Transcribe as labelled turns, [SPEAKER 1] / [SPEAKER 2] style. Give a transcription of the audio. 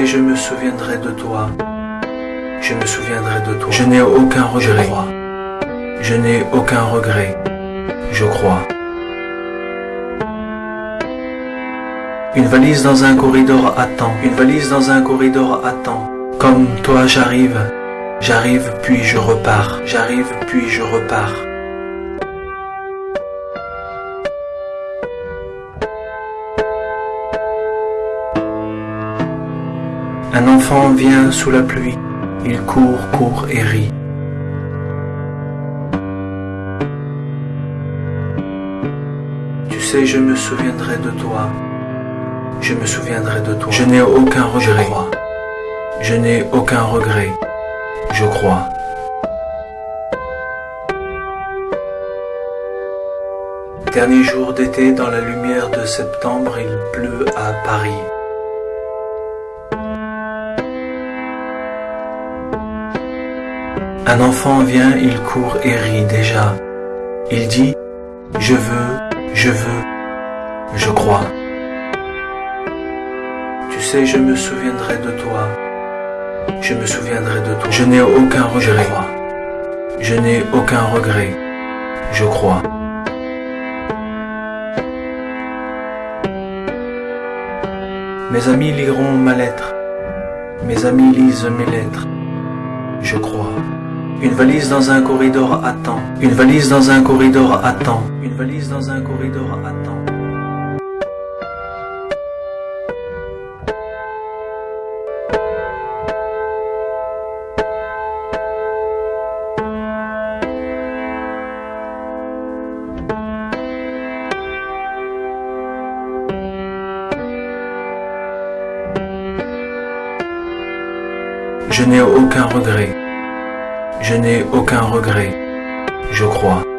[SPEAKER 1] je me souviendrai de toi. Je me souviendrai de toi. Je n'ai aucun regret. Je n'ai aucun regret. Je crois. Une valise dans un corridor attend. Une valise dans un corridor attend. Comme toi j'arrive. J'arrive puis je repars. J'arrive puis je repars. Un enfant vient sous la pluie, il court, court et rit. Tu sais, je me souviendrai de toi. Je me souviendrai de toi. Je n'ai aucun regret. Je n'ai aucun regret. Je crois. Dernier jour d'été dans la lumière de septembre, il pleut à Paris. Un enfant vient, il court et rit déjà. Il dit ⁇ Je veux, je veux, je crois ⁇ Tu sais, je me souviendrai de toi. Je me souviendrai de toi. Je n'ai aucun regret. Je n'ai aucun regret. Je crois. Mes amis liront ma lettre. Mes amis lisent mes lettres. Je crois. Une valise dans un corridor attend. Une valise dans un corridor attend. Une valise dans un corridor attend. Je n'ai aucun regret. Je n'ai aucun regret, je crois.